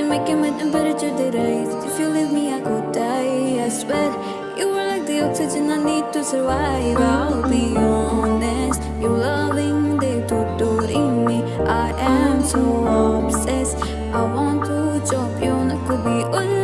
didn't make my temperature did rise. If you leave me I could die, I swear You are like the oxygen I need to survive. I'll be honest, your loving they torturing me. I am so obsessed. I want to chop you, not could be all